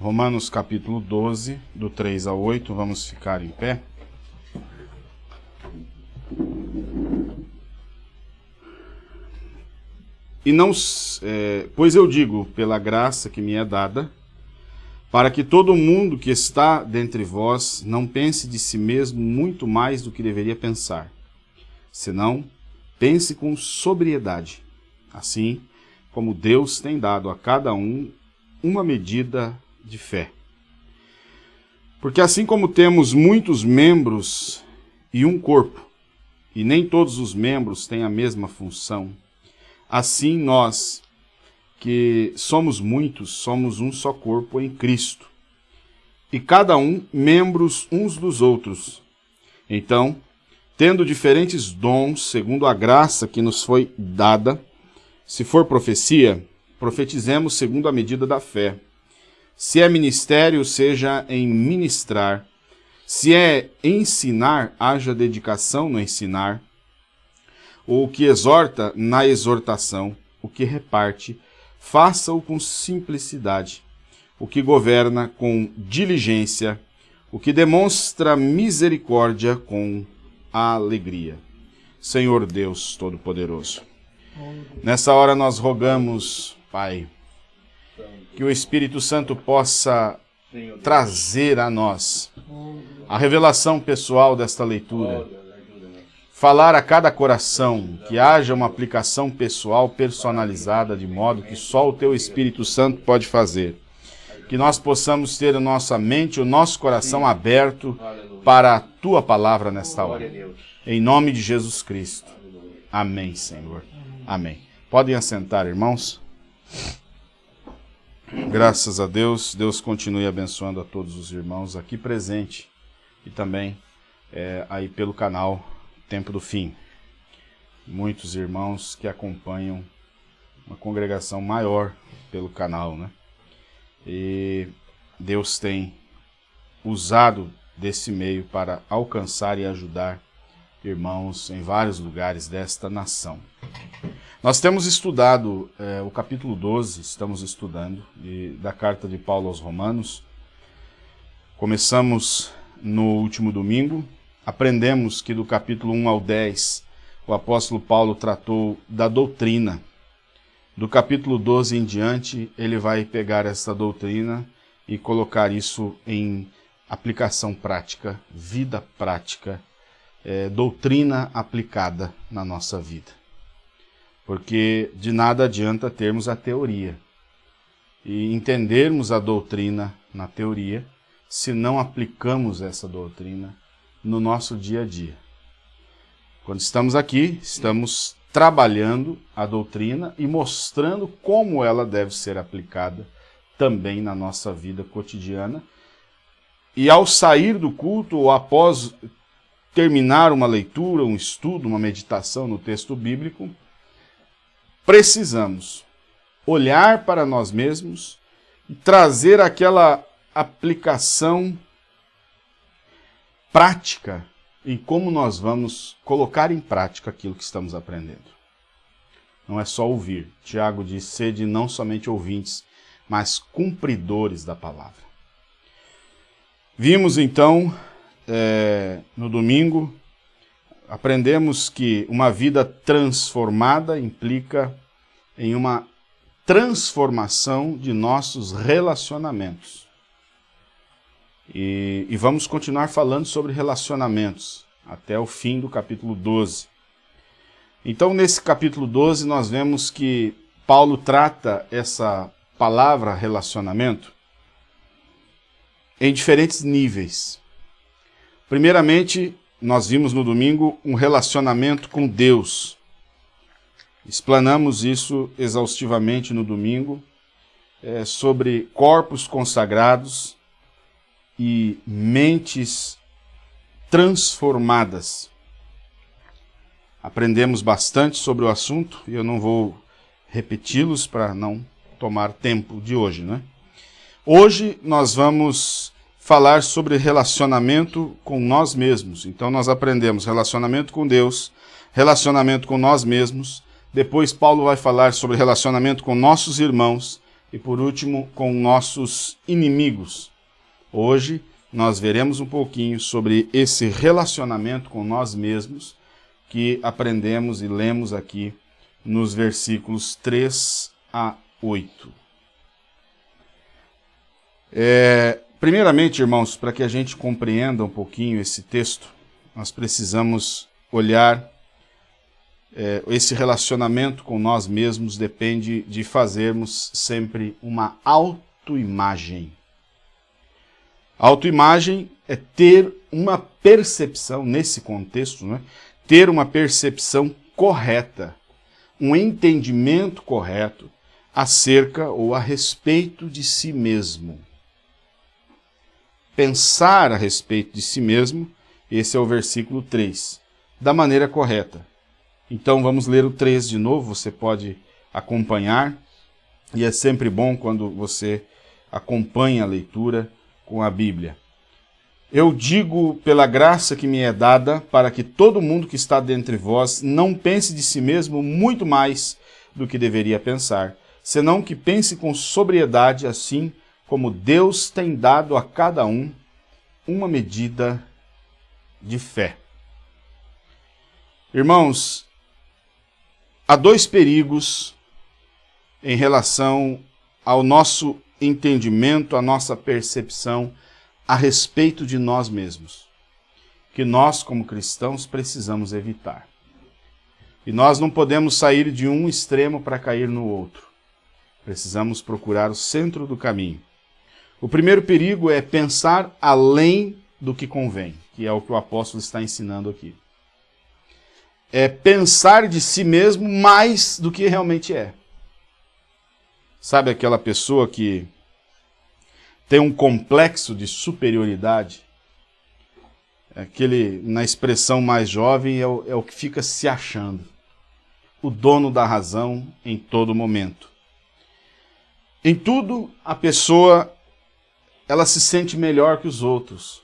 Romanos capítulo 12, do 3 ao 8, vamos ficar em pé. E não, é, pois eu digo, pela graça que me é dada, para que todo mundo que está dentre vós não pense de si mesmo muito mais do que deveria pensar, senão pense com sobriedade, assim como Deus tem dado a cada um uma medida de fé. Porque assim como temos muitos membros e um corpo, e nem todos os membros têm a mesma função, Assim nós, que somos muitos, somos um só corpo em Cristo, e cada um membros uns dos outros. Então, tendo diferentes dons, segundo a graça que nos foi dada, se for profecia, profetizemos segundo a medida da fé. Se é ministério, seja em ministrar. Se é ensinar, haja dedicação no ensinar. O que exorta na exortação, o que reparte, faça-o com simplicidade, o que governa com diligência, o que demonstra misericórdia com alegria. Senhor Deus Todo-Poderoso, nessa hora nós rogamos, Pai, que o Espírito Santo possa trazer a nós a revelação pessoal desta leitura falar a cada coração, que haja uma aplicação pessoal, personalizada, de modo que só o Teu Espírito Santo pode fazer. Que nós possamos ter a nossa mente, o nosso coração aberto para a Tua palavra nesta hora. Em nome de Jesus Cristo. Amém, Senhor. Amém. Podem assentar, irmãos. Graças a Deus, Deus continue abençoando a todos os irmãos aqui presentes e também é, aí pelo canal tempo do fim. Muitos irmãos que acompanham uma congregação maior pelo canal, né? E Deus tem usado desse meio para alcançar e ajudar irmãos em vários lugares desta nação. Nós temos estudado é, o capítulo 12, estamos estudando, e, da carta de Paulo aos Romanos. Começamos no último domingo, aprendemos que do capítulo 1 ao 10, o apóstolo Paulo tratou da doutrina. Do capítulo 12 em diante, ele vai pegar essa doutrina e colocar isso em aplicação prática, vida prática, é, doutrina aplicada na nossa vida. Porque de nada adianta termos a teoria e entendermos a doutrina na teoria se não aplicamos essa doutrina no nosso dia a dia. Quando estamos aqui, estamos trabalhando a doutrina e mostrando como ela deve ser aplicada também na nossa vida cotidiana. E ao sair do culto ou após terminar uma leitura, um estudo, uma meditação no texto bíblico, precisamos olhar para nós mesmos e trazer aquela aplicação prática em como nós vamos colocar em prática aquilo que estamos aprendendo. Não é só ouvir. Tiago diz, sede não somente ouvintes, mas cumpridores da palavra. Vimos então, é, no domingo, aprendemos que uma vida transformada implica em uma transformação de nossos relacionamentos. E, e, vamos continuar falando sobre relacionamentos até o fim do capítulo 12. Então, nesse capítulo 12, nós vemos que Paulo trata essa palavra relacionamento em diferentes níveis. Primeiramente, nós vimos no domingo um relacionamento com Deus. Explanamos isso exaustivamente no domingo, é, sobre corpos consagrados, e mentes transformadas. Aprendemos bastante sobre o assunto e eu não vou repeti-los para não tomar tempo de hoje, né? Hoje nós vamos falar sobre relacionamento com nós mesmos. Então nós aprendemos relacionamento com Deus, relacionamento com nós mesmos. Depois Paulo vai falar sobre relacionamento com nossos irmãos e por último com nossos inimigos. Hoje nós veremos um pouquinho sobre esse relacionamento com nós mesmos que aprendemos e lemos aqui nos versículos 3 a 8. É, primeiramente, irmãos, para que a gente compreenda um pouquinho esse texto, nós precisamos olhar é, esse relacionamento com nós mesmos depende de fazermos sempre uma autoimagem. Autoimagem é ter uma percepção, nesse contexto, né? ter uma percepção correta, um entendimento correto acerca ou a respeito de si mesmo. Pensar a respeito de si mesmo, esse é o versículo 3, da maneira correta. Então vamos ler o 3 de novo, você pode acompanhar. E é sempre bom quando você acompanha a leitura com a Bíblia. Eu digo pela graça que me é dada, para que todo mundo que está dentre vós não pense de si mesmo muito mais do que deveria pensar, senão que pense com sobriedade, assim como Deus tem dado a cada um uma medida de fé. Irmãos, Há dois perigos em relação ao nosso entendimento, à nossa percepção a respeito de nós mesmos, que nós, como cristãos, precisamos evitar. E nós não podemos sair de um extremo para cair no outro. Precisamos procurar o centro do caminho. O primeiro perigo é pensar além do que convém, que é o que o apóstolo está ensinando aqui é pensar de si mesmo mais do que realmente é. Sabe aquela pessoa que tem um complexo de superioridade? Aquele, na expressão mais jovem, é o, é o que fica se achando. O dono da razão em todo momento. Em tudo, a pessoa ela se sente melhor que os outros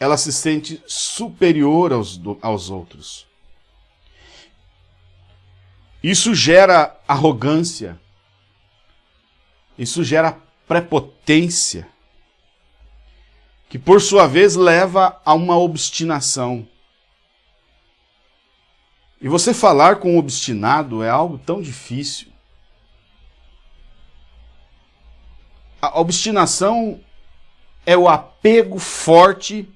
ela se sente superior aos, aos outros. Isso gera arrogância, isso gera prepotência, que por sua vez leva a uma obstinação. E você falar com um obstinado é algo tão difícil. A obstinação é o apego forte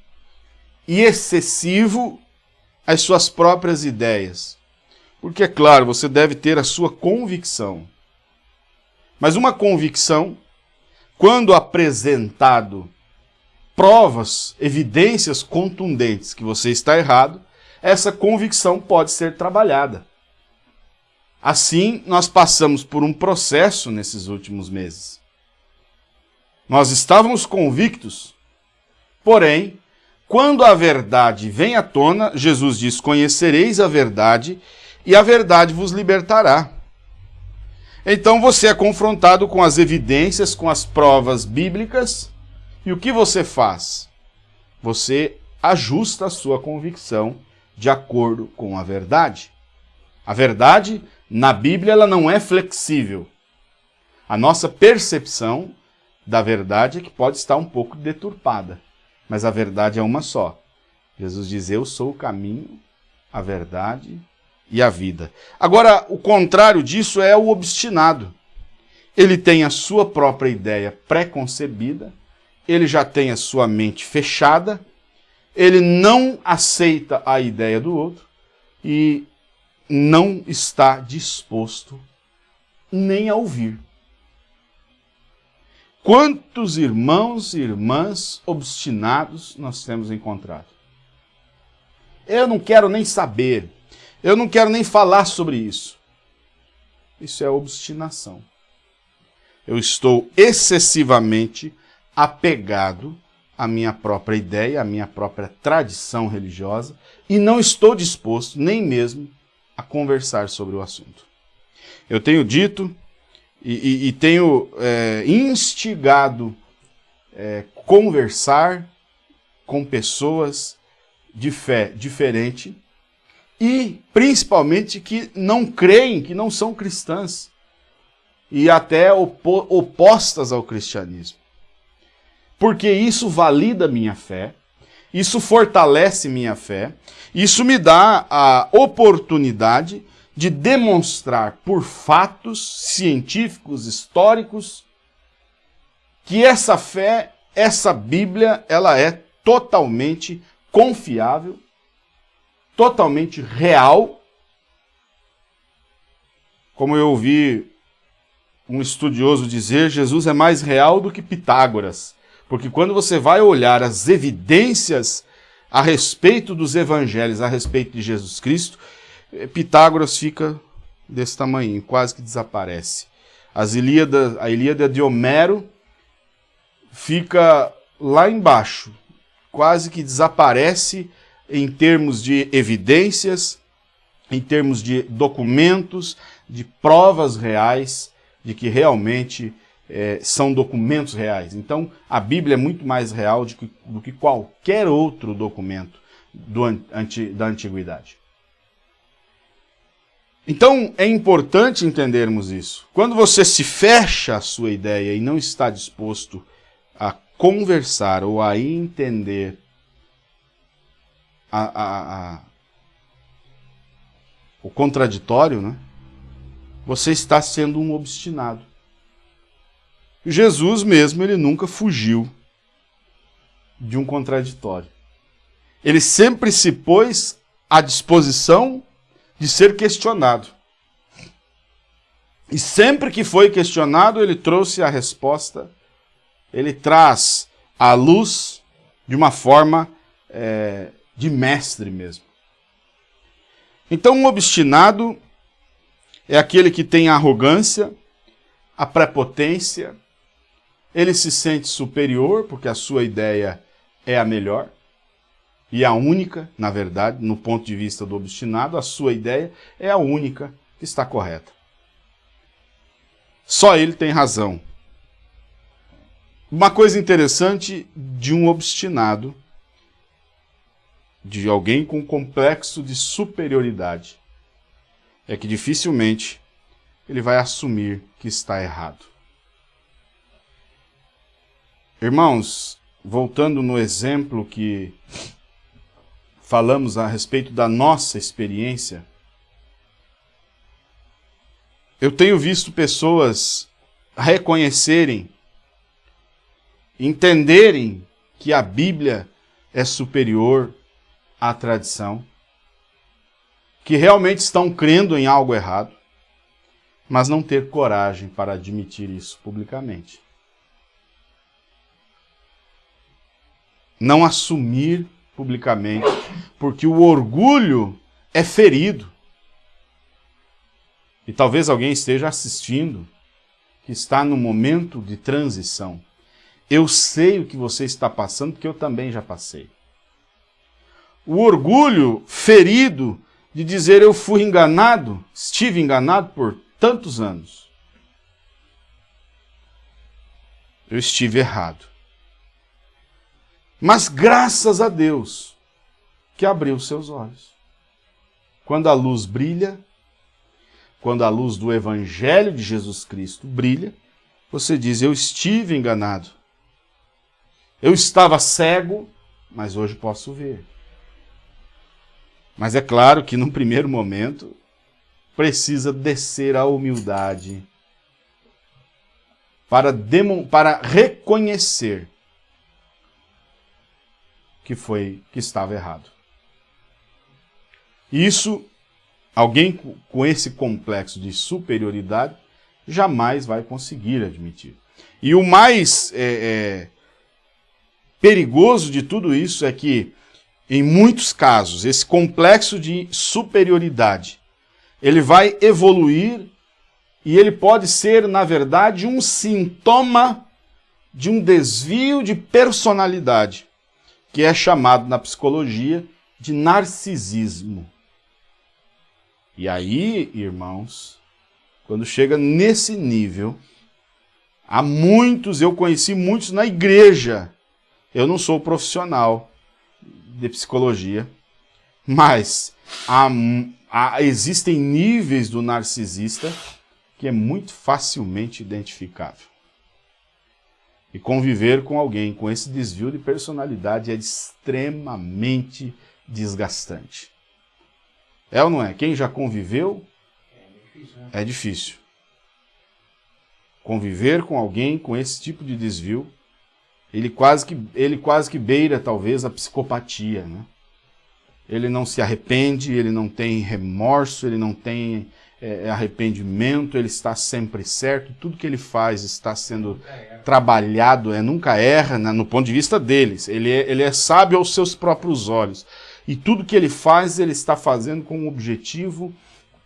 e excessivo às suas próprias ideias. Porque, é claro, você deve ter a sua convicção. Mas uma convicção, quando apresentado provas, evidências contundentes que você está errado, essa convicção pode ser trabalhada. Assim, nós passamos por um processo nesses últimos meses. Nós estávamos convictos, porém, quando a verdade vem à tona, Jesus diz: Conhecereis a verdade, e a verdade vos libertará. Então você é confrontado com as evidências, com as provas bíblicas, e o que você faz? Você ajusta a sua convicção de acordo com a verdade. A verdade, na Bíblia, ela não é flexível. A nossa percepção da verdade é que pode estar um pouco deturpada mas a verdade é uma só. Jesus diz: Eu sou o caminho, a verdade e a vida. Agora, o contrário disso é o obstinado. Ele tem a sua própria ideia pré-concebida, ele já tem a sua mente fechada, ele não aceita a ideia do outro e não está disposto nem a ouvir. Quantos irmãos e irmãs obstinados nós temos encontrado? Eu não quero nem saber, eu não quero nem falar sobre isso. Isso é obstinação. Eu estou excessivamente apegado à minha própria ideia, à minha própria tradição religiosa e não estou disposto nem mesmo a conversar sobre o assunto. Eu tenho dito e, e, e tenho é, instigado é, conversar com pessoas de fé diferente e principalmente que não creem, que não são cristãs. e até opo opostas ao cristianismo. Porque isso valida minha fé, isso fortalece minha fé, isso me dá a oportunidade de demonstrar por fatos científicos, históricos, que essa fé, essa Bíblia, ela é totalmente confiável, totalmente real. Como eu ouvi um estudioso dizer, Jesus é mais real do que Pitágoras. Porque quando você vai olhar as evidências a respeito dos evangelhos, a respeito de Jesus Cristo, Pitágoras fica desse tamanho, quase que desaparece. As Ilíada, a Ilíada de Homero fica lá embaixo, quase que desaparece em termos de evidências, em termos de documentos, de provas reais de que realmente é, são documentos reais. Então, a Bíblia é muito mais real do que, do que qualquer outro documento do, anti, da antiguidade. Então, é importante entendermos isso. Quando você se fecha a sua ideia e não está disposto a conversar ou a entender a, a, a, o contraditório, né? você está sendo um obstinado. Jesus mesmo, ele nunca fugiu de um contraditório. Ele sempre se pôs à disposição de ser questionado. E sempre que foi questionado, ele trouxe a resposta, ele traz a luz de uma forma é, de mestre mesmo. Então, um obstinado é aquele que tem a arrogância, a prepotência, ele se sente superior porque a sua ideia é a melhor e a única, na verdade, no ponto de vista do obstinado, a sua ideia é a única que está correta. Só ele tem razão. Uma coisa interessante de um obstinado, de alguém com complexo de superioridade, é que dificilmente ele vai assumir que está errado. Irmãos, voltando no exemplo que falamos a respeito da nossa experiência, eu tenho visto pessoas reconhecerem, entenderem que a Bíblia é superior à tradição, que realmente estão crendo em algo errado, mas não ter coragem para admitir isso publicamente. não assumir publicamente, porque o orgulho é ferido. E talvez alguém esteja assistindo que está no momento de transição. Eu sei o que você está passando, porque eu também já passei. O orgulho ferido de dizer eu fui enganado, estive enganado por tantos anos. Eu estive errado. Mas graças a Deus que abriu seus olhos. Quando a luz brilha, quando a luz do Evangelho de Jesus Cristo brilha, você diz: Eu estive enganado. Eu estava cego, mas hoje posso ver. Mas é claro que num primeiro momento precisa descer a humildade para, para reconhecer que foi que estava errado. Isso, alguém com esse complexo de superioridade jamais vai conseguir admitir. E o mais é, é, perigoso de tudo isso é que, em muitos casos, esse complexo de superioridade ele vai evoluir e ele pode ser, na verdade, um sintoma de um desvio de personalidade que é chamado na psicologia de narcisismo. E aí, irmãos, quando chega nesse nível, há muitos, eu conheci muitos na igreja. Eu não sou profissional de psicologia, mas há, há, existem níveis do narcisista que é muito facilmente identificável. E conviver com alguém com esse desvio de personalidade é extremamente desgastante. É ou não é? Quem já conviveu é difícil. Conviver com alguém com esse tipo de desvio, ele quase que, ele quase que beira talvez a psicopatia. Né? Ele não se arrepende, ele não tem remorso, ele não tem é, arrependimento, ele está sempre certo, tudo que ele faz está sendo trabalhado, é, nunca erra né, no ponto de vista deles. Ele é, ele é sábio aos seus próprios olhos. E tudo que ele faz, ele está fazendo com um objetivo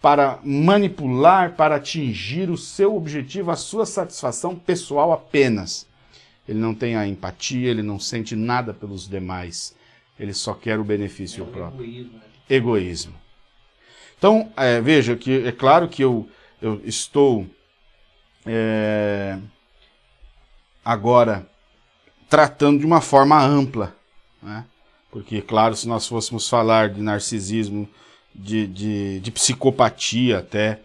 para manipular, para atingir o seu objetivo, a sua satisfação pessoal apenas. Ele não tem a empatia, ele não sente nada pelos demais. Ele só quer o benefício é próprio. Egoísmo. Né? egoísmo. Então, é, veja que é claro que eu, eu estou é, agora tratando de uma forma ampla, né? Porque, claro, se nós fôssemos falar de narcisismo, de, de, de psicopatia até,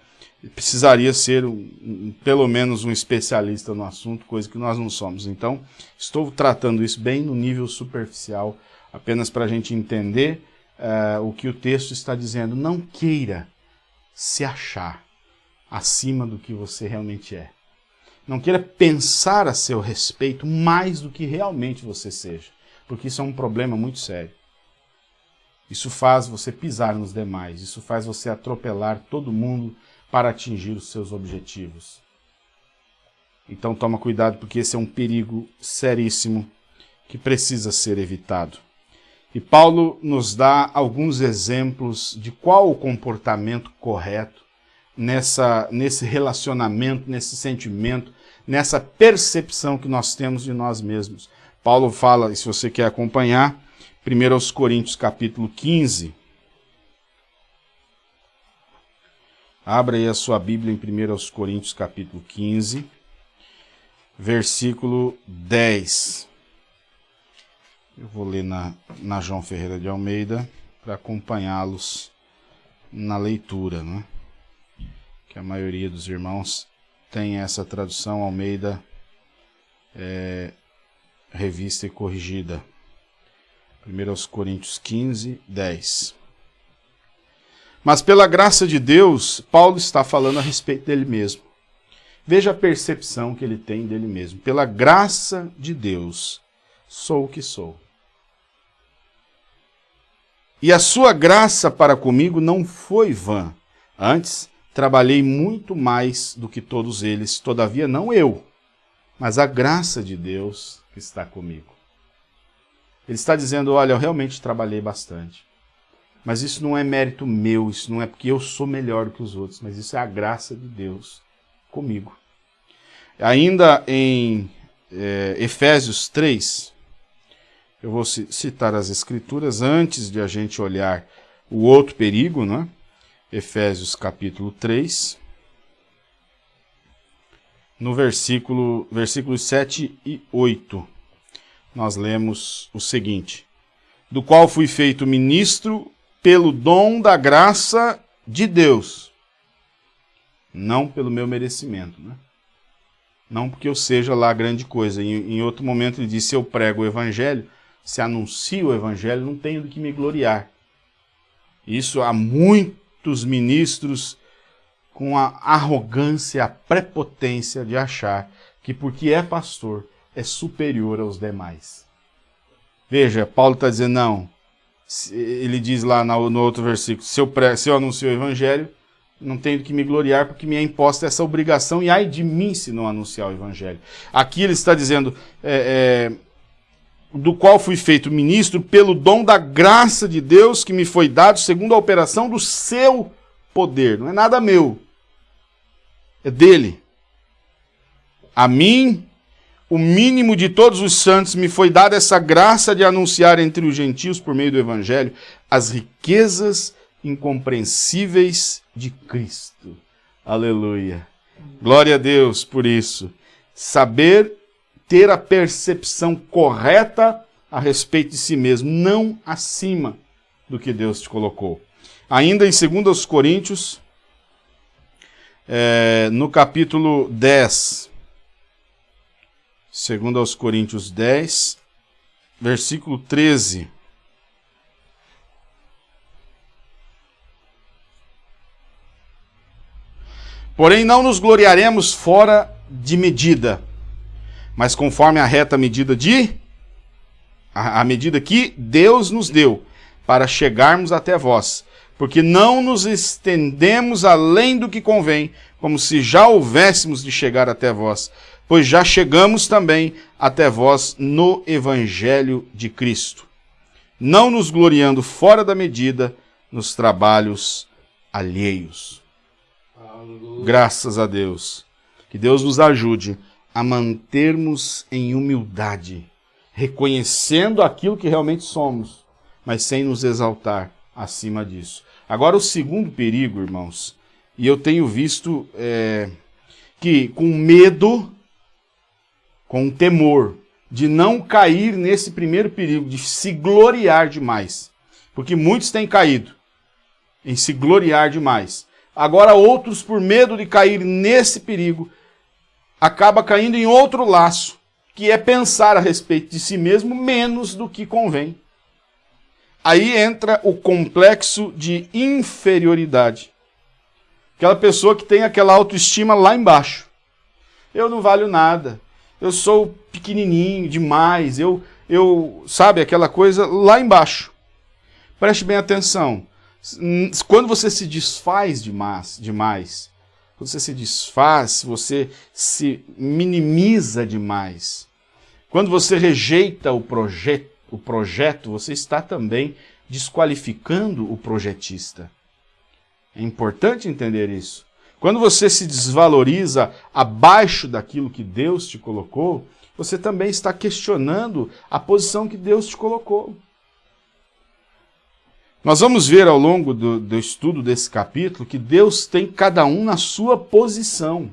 precisaria ser um, pelo menos um especialista no assunto, coisa que nós não somos. Então, estou tratando isso bem no nível superficial, apenas para a gente entender uh, o que o texto está dizendo. Não queira se achar acima do que você realmente é. Não queira pensar a seu respeito mais do que realmente você seja porque isso é um problema muito sério. Isso faz você pisar nos demais, isso faz você atropelar todo mundo para atingir os seus objetivos. Então toma cuidado porque esse é um perigo seríssimo que precisa ser evitado. E Paulo nos dá alguns exemplos de qual o comportamento correto nessa, nesse relacionamento, nesse sentimento, nessa percepção que nós temos de nós mesmos. Paulo fala, e se você quer acompanhar, 1 Coríntios capítulo 15. Abra aí a sua Bíblia em 1 Coríntios capítulo 15, versículo 10. Eu vou ler na, na João Ferreira de Almeida para acompanhá-los na leitura, né? que a maioria dos irmãos tem essa tradução Almeida é, revista e corrigida. 1 Coríntios 15, 10. Mas pela graça de Deus, Paulo está falando a respeito dele mesmo. Veja a percepção que ele tem dele mesmo. Pela graça de Deus, sou o que sou. E a sua graça para comigo não foi vã. Antes, trabalhei muito mais do que todos eles, todavia não eu, mas a graça de Deus que está comigo. Ele está dizendo, olha, eu realmente trabalhei bastante. Mas isso não é mérito meu, isso não é porque eu sou melhor que os outros, mas isso é a graça de Deus comigo. Ainda em é, Efésios 3, eu vou citar as escrituras antes de a gente olhar o outro perigo, né? Efésios capítulo 3 no versículo, versículos 7 e 8, nós lemos o seguinte: Do qual fui feito ministro pelo dom da graça de Deus, não pelo meu merecimento, né? Não porque eu seja lá grande coisa. Em, em outro momento ele disse: Se eu prego o evangelho, se anuncio o evangelho, não tenho do que me gloriar. Isso há muitos ministros com a arrogância, a prepotência de achar que porque é pastor é superior aos demais. Veja, Paulo está dizendo, não, ele diz lá no, outro versículo, se eu, pre, se eu anuncio o evangelho, não tenho que me gloriar porque me é imposta essa obrigação e ai de mim se não anunciar o evangelho. Aqui ele está dizendo, é, é, do qual fui feito ministro pelo dom da graça de Deus que me foi dado segundo a operação do seu poder. Não é nada meu, é dele. A mim, o mínimo de todos os santos, me foi dada essa graça de anunciar entre os gentios, por meio do Evangelho, as riquezas incompreensíveis de Cristo. Aleluia. Glória a Deus por isso. Saber ter a percepção correta a respeito de si mesmo, não acima do que Deus te colocou. Ainda em 2 Coríntios, é, no capítulo 10, segundo aos Coríntios 10, versículo 13. Porém, não nos gloriaremos fora de medida, mas conforme a reta medida de. A, a medida que Deus nos deu, para chegarmos até vós. Porque não nos estendemos além do que convém, como se já houvéssemos de chegar até vós, pois já chegamos também até vós no Evangelho de Cristo, não nos gloriando fora da medida nos trabalhos alheios. Graças a Deus. Que Deus nos ajude a mantermos em humildade, reconhecendo aquilo que realmente somos, mas sem nos exaltar acima disso. Agora, o segundo perigo, irmãos, e eu tenho visto é, que com medo, com temor, de não cair nesse primeiro perigo, de se gloriar demais. Porque muitos têm caído em se gloriar demais. Agora outros, por medo de cair nesse perigo, acaba caindo em outro laço, que é pensar a respeito de si mesmo menos do que convém. Aí entra o complexo de inferioridade. Aquela pessoa que tem aquela autoestima lá embaixo. Eu não valho nada. Eu sou pequenininho demais. Eu, eu, sabe, aquela coisa lá embaixo. Preste bem atenção. Quando você se desfaz demais, demais, quando você se desfaz, você se minimiza demais. Quando você rejeita o, proje o projeto, você está também desqualificando o projetista. É importante entender isso. Quando você se desvaloriza abaixo daquilo que Deus te colocou, você também está questionando a posição que Deus te colocou. Nós vamos ver ao longo do, do, estudo desse capítulo que Deus tem cada um na sua posição.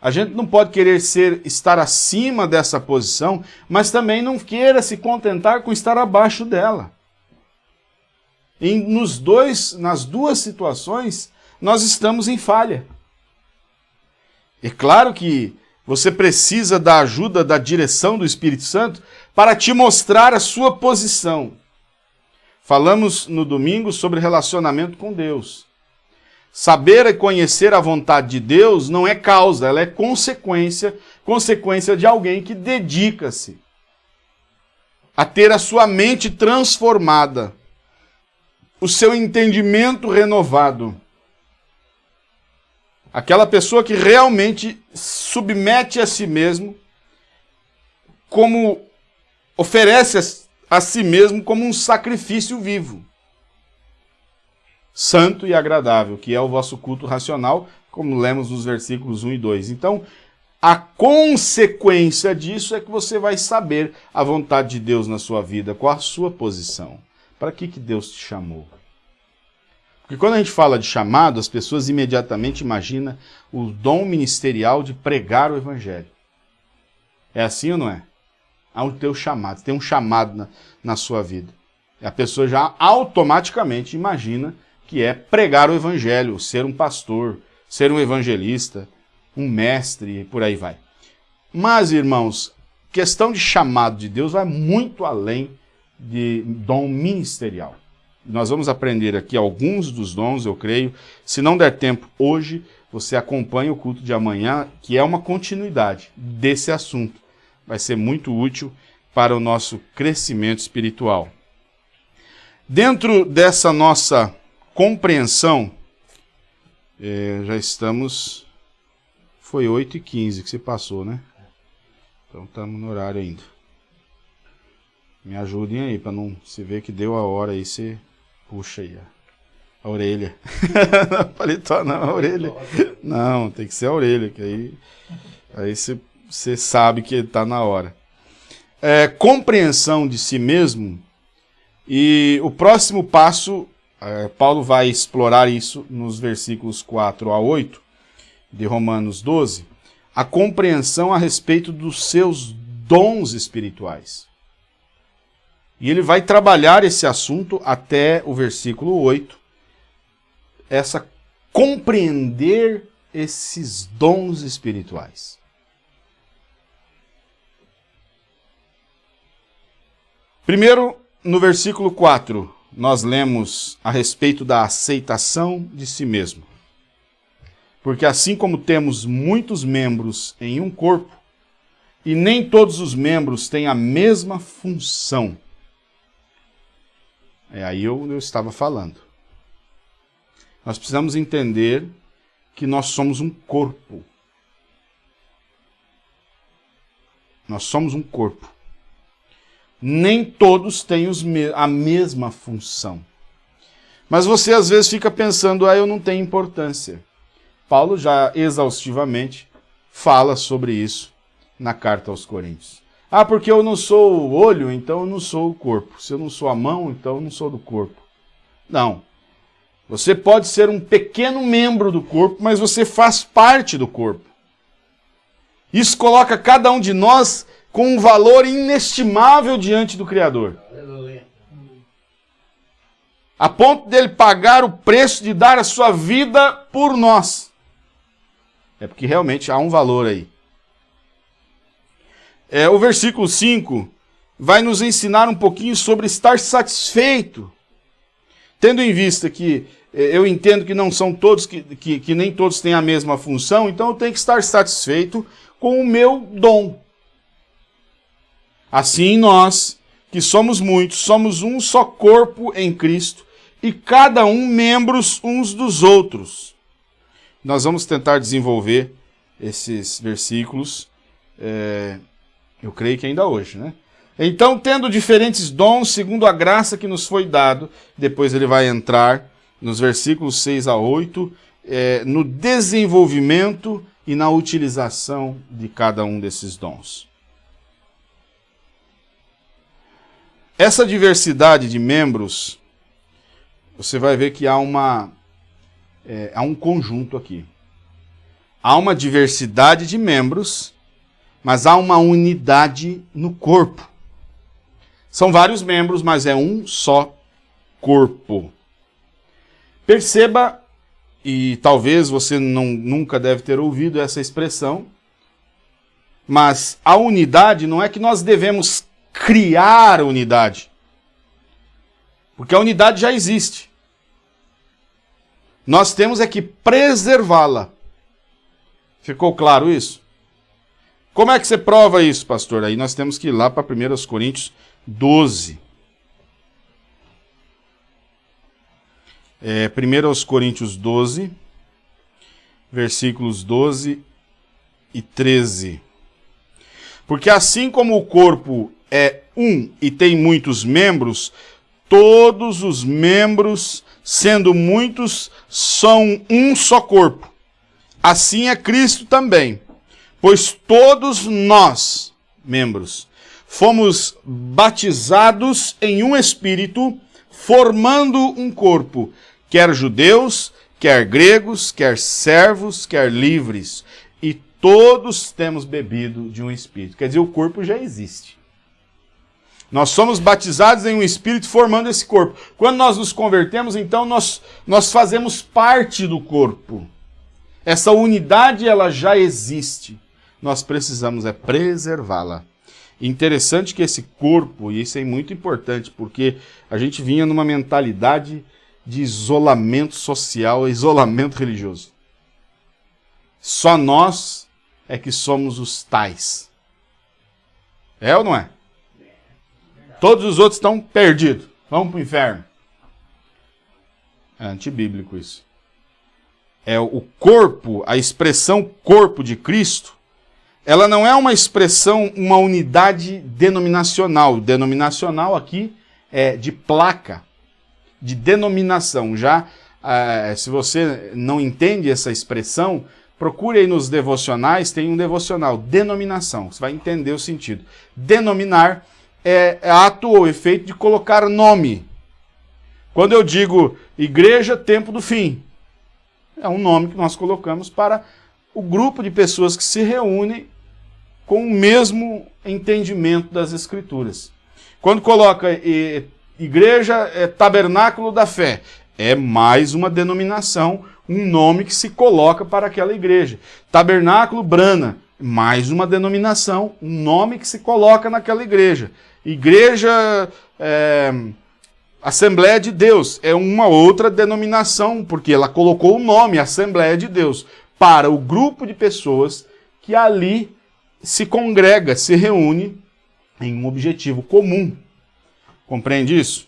A gente não pode querer ser estar acima dessa posição, mas também não queira se contentar com estar abaixo dela. E nos dois, nas duas situações, nós estamos em falha. É claro que você precisa da ajuda, da direção do Espírito Santo para te mostrar a sua posição. Falamos no domingo sobre relacionamento com Deus. Saber e conhecer a vontade de Deus não é causa, ela é consequência, consequência de alguém que dedica-se a ter a sua mente transformada, o seu entendimento renovado. Aquela pessoa que realmente submete a si mesmo, como oferece a si mesmo como um sacrifício vivo, santo e agradável, que é o vosso culto racional, como lemos nos versículos 1 e 2. Então, a consequência disso é que você vai saber a vontade de Deus na sua vida, qual a sua posição. Para que, que Deus te chamou? Porque quando a gente fala de chamado, as pessoas imediatamente imaginam o dom ministerial de pregar o evangelho. É assim ou não é? Há o teu chamado, tem um chamado na, na sua vida. E a pessoa já automaticamente imagina que é pregar o evangelho, ser um pastor, ser um evangelista, um mestre e por aí vai. Mas, irmãos, questão de chamado de Deus vai muito além de dom ministerial. Nós vamos aprender aqui alguns dos dons, eu creio. Se não der tempo hoje, você acompanha o culto de amanhã, que é uma continuidade desse assunto vai ser muito útil para o nosso crescimento espiritual. Dentro dessa nossa compreensão, é, já estamos. Foi 8h15 que você passou, né? Então estamos no horário ainda. Me ajudem aí, para não se ver que deu a hora aí, você puxa aí a, a orelha. Paletó não, a orelha. Não, tem que ser a orelha, que aí, aí você você sabe que está na hora. É, compreensão de si mesmo, e o próximo passo, é, Paulo vai explorar isso nos versículos 4 a 8 de Romanos 12, a compreensão a respeito dos seus dons espirituais. E ele vai trabalhar esse assunto até o versículo 8, essa compreender esses dons espirituais. Primeiro, no versículo 4, nós lemos a respeito da aceitação de si mesmo. Porque assim como temos muitos membros em um corpo, e nem todos os membros têm a mesma função. É aí eu, eu estava falando. Nós precisamos entender que nós somos um corpo. Nós somos um corpo. Nem todos têm me a mesma função. Mas você às vezes fica pensando, ah, eu não tenho importância. Paulo já exaustivamente fala sobre isso na carta aos Coríntios. Ah, porque eu não sou o olho, então eu não sou o corpo. Se eu não sou a mão, então eu não sou do corpo. Não. Você pode ser um pequeno membro do corpo, mas você faz parte do corpo. Isso coloca cada um de nós com um valor inestimável diante do Criador. A ponto dele pagar o preço de dar a sua vida por nós. É porque realmente há um valor aí. É, o versículo 5 vai nos ensinar um pouquinho sobre estar satisfeito. Tendo em vista que é, eu entendo que não são todos, que, que, que nem todos têm a mesma função, então eu tenho que estar satisfeito com o meu dom. Assim nós, que somos muitos, somos um só corpo em Cristo e cada um membros uns dos outros. Nós vamos tentar desenvolver esses versículos é, eu creio que ainda hoje, né? Então, tendo diferentes dons, segundo a graça que nos foi dado, depois ele vai entrar nos versículos 6 a 8, é, no desenvolvimento e na utilização de cada um desses dons. Essa diversidade de membros, você vai ver que há, uma, é, há um conjunto aqui. Há uma diversidade de membros mas há uma unidade no corpo. São vários membros, mas é um só corpo. Perceba, e talvez você não, nunca deve ter ouvido essa expressão, mas a unidade não é que nós devemos criar unidade. Porque a unidade já existe. Nós temos é que preservá-la. Ficou claro isso? Como é que você prova isso, pastor? Aí nós temos que ir lá para 1 Coríntios 12. É, 1 Coríntios 12, versículos 12 e 13. Porque assim como o corpo é um e tem muitos membros, todos os membros, sendo muitos, são um só corpo. Assim é Cristo também. Pois todos nós, membros, fomos batizados em um espírito, formando um corpo, quer judeus, quer gregos, quer servos, quer livres, e todos temos bebido de um espírito. Quer dizer, o corpo já existe. Nós somos batizados em um espírito formando esse corpo. Quando nós nos convertemos, então nós, nós fazemos parte do corpo. Essa unidade ela já existe nós precisamos é preservá-la. Interessante que esse corpo, e isso é muito importante, porque a gente vinha numa mentalidade de isolamento social, isolamento religioso. Só nós é que somos os tais. É ou não é? Todos os outros estão perdidos. Vamos para o inferno. É antibíblico isso. É o corpo, a expressão corpo de Cristo, ela não é uma expressão, uma unidade denominacional. Denominacional aqui é de placa, de denominação. Já, uh, se você não entende essa expressão, procure aí nos devocionais, tem um devocional, denominação, você vai entender o sentido. Denominar é, é ato ou efeito de colocar nome. Quando eu digo igreja, tempo do fim, é um nome que nós colocamos para o grupo de pessoas que se reúnem com o mesmo entendimento das Escrituras. Quando coloca igreja, é tabernáculo da fé, É mais uma denominação, um nome que se coloca para aquela igreja. Tabernáculo Brana, mais uma denominação, um nome que se coloca naquela igreja. Igreja é, Assembleia de Deus é uma outra denominação, porque ela colocou o nome Assembleia de Deus para o grupo de pessoas que ali se congrega, se reúne em um objetivo comum. Compreende isso?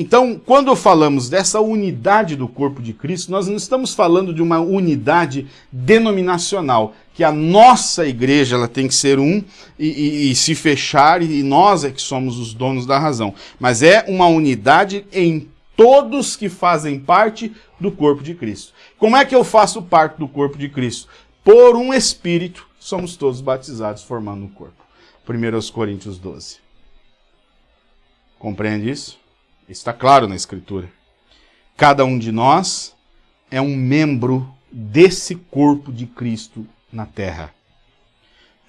Então, quando falamos dessa unidade do corpo de Cristo, nós não estamos falando de uma unidade denominacional, que a nossa igreja ela tem que ser um e, e, e, se fechar, e nós é que somos os donos da razão. Mas é uma unidade em todos que fazem parte do corpo de Cristo. Como é que eu faço parte do corpo de Cristo? Por um Espírito, somos todos batizados formando um corpo. 1 Coríntios 12. Compreende isso? Está claro na Escritura. Cada um de nós é um membro desse corpo de Cristo na terra.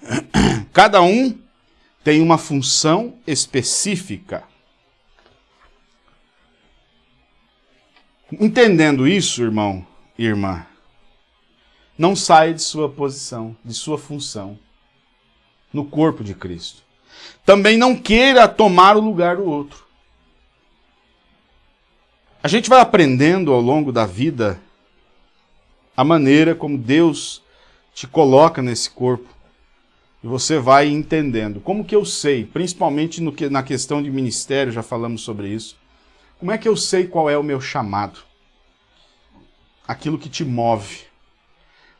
Cada um tem uma função específica. Entendendo isso, irmão e irmã, não saia de sua posição, de sua função no corpo de Cristo. Também não queira tomar o lugar do outro. A gente vai aprendendo ao longo da vida a maneira como Deus te coloca nesse corpo. E você vai entendendo. Como que eu sei, principalmente no que, na questão de ministério, já falamos sobre isso. Como é que eu sei qual é o meu chamado? Aquilo que te move.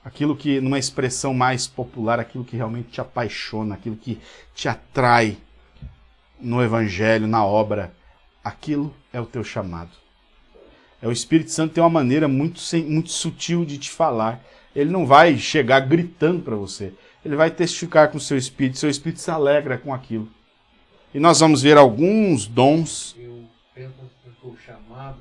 Aquilo que, numa expressão mais popular, aquilo que realmente te apaixona, aquilo que te atrai no evangelho, na obra. Aquilo é o teu chamado. É o Espírito Santo tem uma maneira muito, muito sutil de te falar. Ele não vai chegar gritando para você. Ele vai testificar com o seu espírito. Seu espírito se alegra com aquilo. E nós vamos ver alguns dons. Eu penso que o chamado,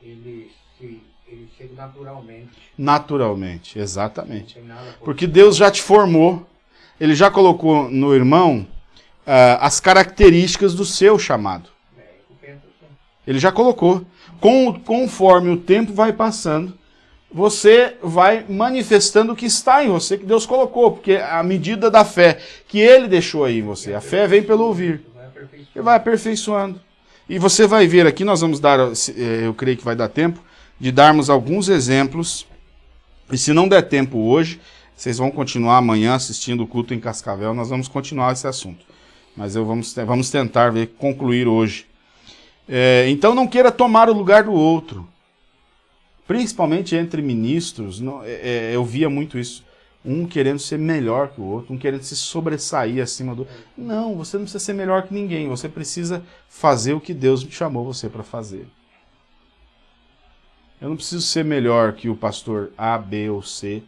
ele, se, ele chega naturalmente. Naturalmente, exatamente. Porque Deus já te formou. Ele já colocou no irmão uh, as características do seu chamado. É. Ele já colocou com, conforme o tempo vai passando, você vai manifestando o que está em você, que Deus colocou, porque a medida da fé que Ele deixou aí em você, a fé vem pelo ouvir, e vai aperfeiçoando. E você vai ver aqui, nós vamos dar, eh, eu creio que vai dar tempo, de darmos alguns exemplos, e se não der tempo hoje, vocês vão continuar amanhã assistindo o culto em Cascavel, nós vamos continuar esse assunto. Mas eu vamos, vamos tentar ver, concluir hoje é, então não queira tomar o lugar do outro. Principalmente entre ministros, não, é, é, eu via muito isso. Um querendo ser melhor que o outro, um querendo se sobressair acima do. Não, você não precisa ser melhor que ninguém. Você precisa fazer o que Deus chamou você para fazer. Eu não preciso ser melhor que o pastor A, B ou C.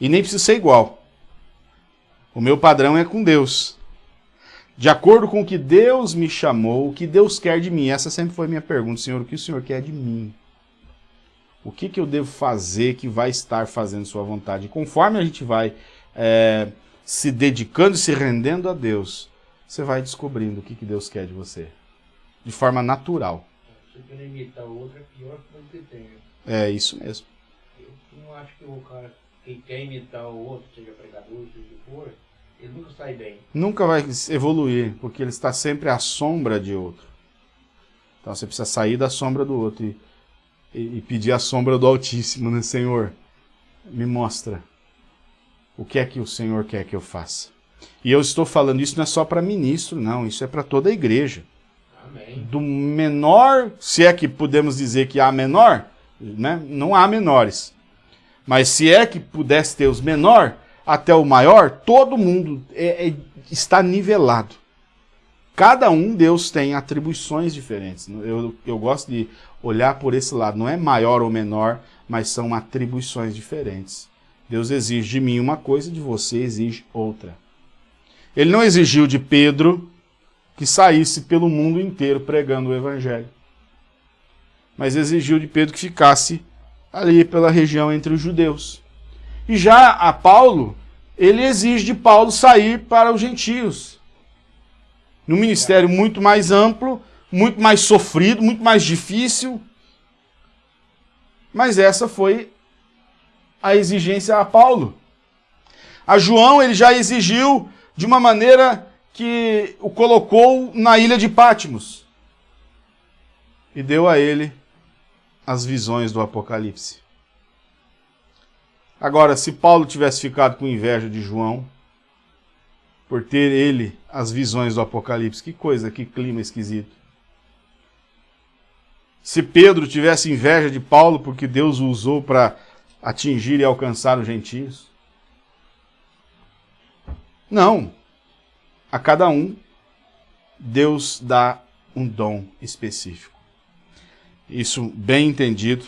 E nem preciso ser igual. O meu padrão é com Deus de acordo com o que Deus me chamou, o que Deus quer de mim. Essa sempre foi a minha pergunta, Senhor, o que o Senhor quer de mim? O que, que eu devo fazer que vai estar fazendo sua vontade? E conforme a gente vai é, se dedicando e se rendendo a Deus, você vai descobrindo o que, que Deus quer de você. De forma natural. Se quer imitar o outro, é pior que o que tem. É isso mesmo. Eu não acho que o cara que quer imitar o outro, seja pregador, seja o que for, ele nunca sai bem. Nunca vai evoluir, porque ele está sempre à sombra de outro. Então você precisa sair da sombra do outro e, e, e pedir a sombra do Altíssimo, né, Senhor? Me mostra o que é que o Senhor quer que eu faça. E eu estou falando isso não é só para ministro, não, isso é para toda a igreja. Amém. Do menor, se é que podemos dizer que há menor, né? não há menores. Mas se é que pudesse ter os menor, até o maior, todo mundo é, é, está nivelado. Cada um Deus tem atribuições diferentes. Eu, eu gosto de olhar por esse lado. Não é maior ou menor, mas são atribuições diferentes. Deus exige de mim uma coisa, de você exige outra. Ele não exigiu de Pedro que saísse pelo mundo inteiro pregando o evangelho. Mas exigiu de Pedro que ficasse ali pela região entre os judeus. E já a Paulo, ele exige de Paulo sair para os gentios. Num ministério muito mais amplo, muito mais sofrido, muito mais difícil. Mas essa foi a exigência a Paulo. A João ele já exigiu de uma maneira que o colocou na ilha de Pátimos e deu a ele as visões do Apocalipse. Agora, se Paulo tivesse ficado com inveja de João, por ter ele as visões do Apocalipse, que coisa, que clima esquisito. Se Pedro tivesse inveja de Paulo porque Deus o usou para atingir e alcançar os gentios. Não. A cada um, Deus dá um dom específico. Isso bem entendido.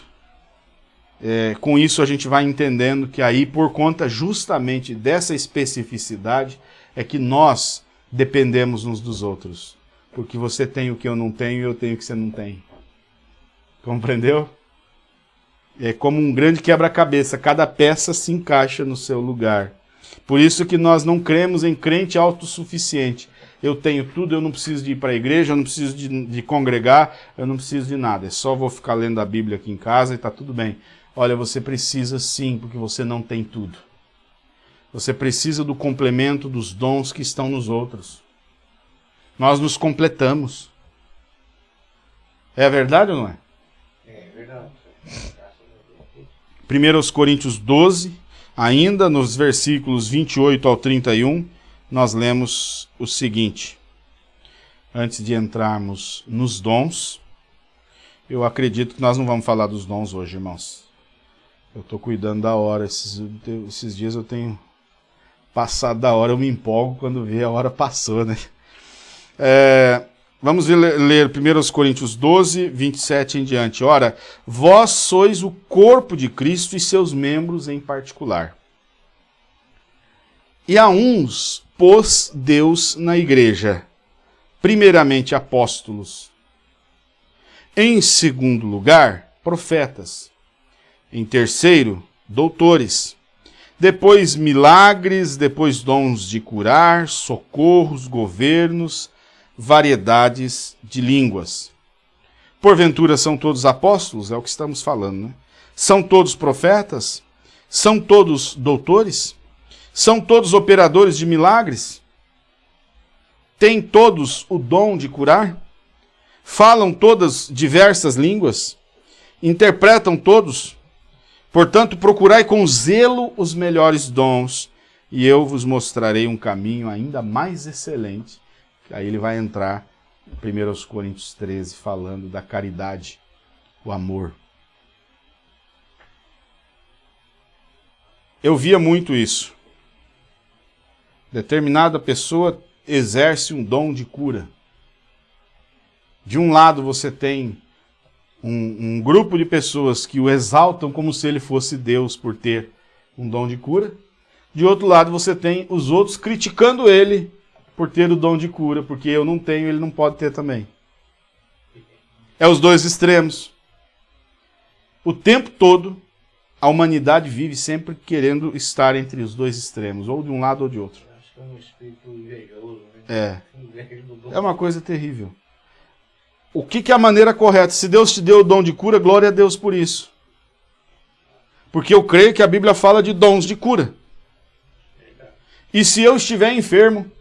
É, com isso a gente vai entendendo que aí, por conta justamente dessa especificidade, é que nós dependemos uns dos outros. Porque você tem o que eu não tenho e eu tenho o que você não tem. Compreendeu? É como um grande quebra-cabeça, cada peça se encaixa no seu lugar. Por isso que nós não cremos em crente autossuficiente. Eu tenho tudo, eu não preciso de ir para a igreja, eu não preciso de, de, congregar, eu não preciso de nada. É só vou ficar lendo a Bíblia aqui em casa e está tudo bem. Olha, você precisa sim, porque você não tem tudo. Você precisa do complemento dos dons que estão nos outros. Nós nos completamos. É verdade ou não é? É verdade. 1 Coríntios 12, ainda nos versículos 28 ao 31, nós lemos o seguinte. Antes de entrarmos nos dons, eu acredito que nós não vamos falar dos dons hoje, irmãos. Eu estou cuidando da hora. Esses, esses dias eu tenho passado da hora, eu me empolgo quando vê a hora passou, né? É, vamos ler, ler 1 Coríntios 12, 27 em diante. Ora, vós sois o corpo de Cristo e seus membros em particular. E a uns pôs Deus na igreja, primeiramente apóstolos, em segundo lugar, profetas, em terceiro, doutores, depois milagres, depois dons de curar, socorros, governos, variedades de línguas. Porventura são todos apóstolos? É o que estamos falando, né? São todos profetas? São todos doutores? São todos operadores de milagres? Têm todos o dom de curar? Falam todas diversas línguas? Interpretam todos? Portanto, procurai com zelo os melhores dons, e eu vos mostrarei um caminho ainda mais excelente. Aí ele vai entrar em 1 Coríntios 13, falando da caridade, o amor. Eu via muito isso determinada pessoa exerce um dom de cura. De um lado você tem um, um, grupo de pessoas que o exaltam como se ele fosse Deus por ter um dom de cura. De outro lado você tem os outros criticando ele por ter o dom de cura, porque eu não tenho, ele não pode ter também. É os dois extremos. O tempo todo, a humanidade vive sempre querendo estar entre os dois extremos, ou de um lado ou de outro um espírito invejoso. Né? É. É uma coisa terrível. O que, que é a maneira correta? Se Deus te deu o dom de cura, glória a Deus por isso. Porque eu creio que a Bíblia fala de dons de cura. E se eu estiver enfermo,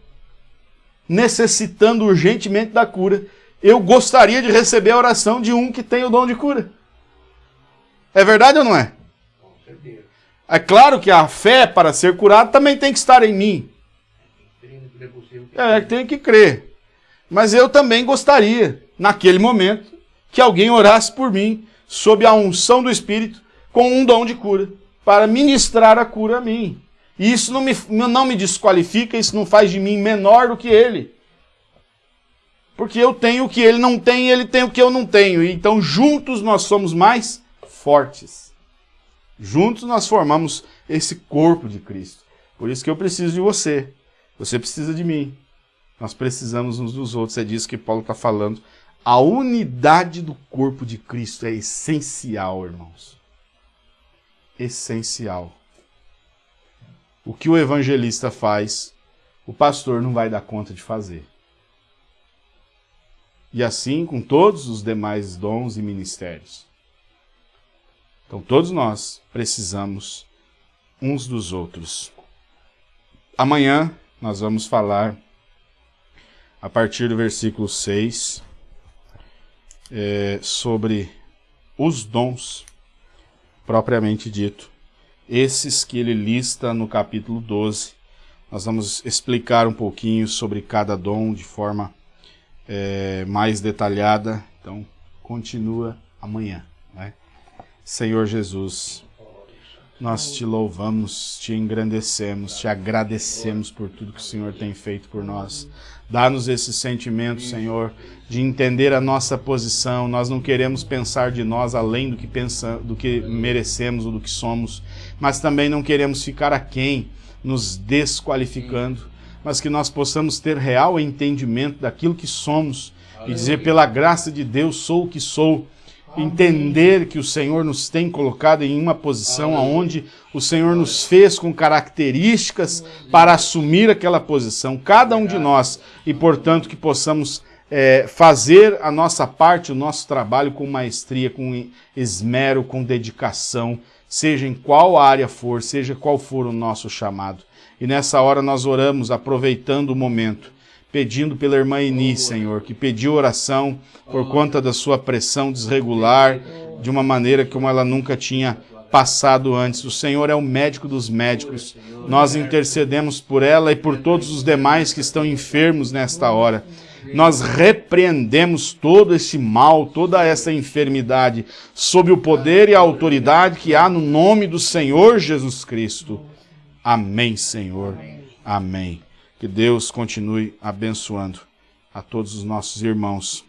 necessitando urgentemente da cura, eu gostaria de receber a oração de um que tem o dom de cura. É verdade ou não é? É claro que a fé para ser curado também tem que estar em mim. É, tem que crer. Mas eu também gostaria, naquele momento, que alguém orasse por mim, sob a unção do Espírito, com um dom de cura, para ministrar a cura a mim. E isso não me, não me desqualifica, isso não faz de mim menor do que ele. Porque eu tenho o que ele não tem e ele tem o que eu não tenho. Então, juntos nós somos mais fortes. Juntos nós formamos esse corpo de Cristo. Por isso que eu preciso de você. Você precisa de mim. Nós precisamos uns dos outros. É disso que Paulo está falando. A unidade do corpo de Cristo é essencial, irmãos. Essencial. O que o evangelista faz, o pastor não vai dar conta de fazer. E assim com todos os demais dons e ministérios. Então todos nós precisamos uns dos outros. Amanhã nós vamos falar a partir do versículo 6 é, sobre os dons propriamente dito. Esses que ele lista no capítulo 12. Nós vamos explicar um pouquinho sobre cada dom de forma é, mais detalhada. Então, continua amanhã. Né? Senhor Jesus, nós te louvamos, te engrandecemos, te agradecemos por tudo que o Senhor tem feito por nós. Dá-nos esse sentimento, Senhor, de entender a nossa posição. Nós não queremos pensar de nós além do que, pensa, do que merecemos ou do que somos, mas também não queremos ficar aquém, nos desqualificando, mas que nós possamos ter real entendimento daquilo que somos e dizer, pela graça de Deus, sou o que sou entender que o Senhor nos tem colocado em uma posição onde o Senhor nos fez com características para assumir aquela posição, cada um de nós, e portanto que possamos é, fazer a nossa parte, o nosso trabalho com maestria, com esmero, com dedicação, seja em qual área for, seja qual for o nosso chamado. E nessa hora nós oramos, aproveitando o momento, pedindo pela irmã Eni, Senhor, que pediu oração por conta da sua pressão desregular, de uma maneira como ela nunca tinha passado antes. O Senhor é o médico dos médicos. Nós intercedemos por ela e por todos os demais que estão enfermos nesta hora. Nós repreendemos todo esse mal, toda essa enfermidade, sob o poder e a autoridade que há no nome do Senhor Jesus Cristo. Amém, Senhor. Amém. Que Deus continue abençoando a todos os nossos irmãos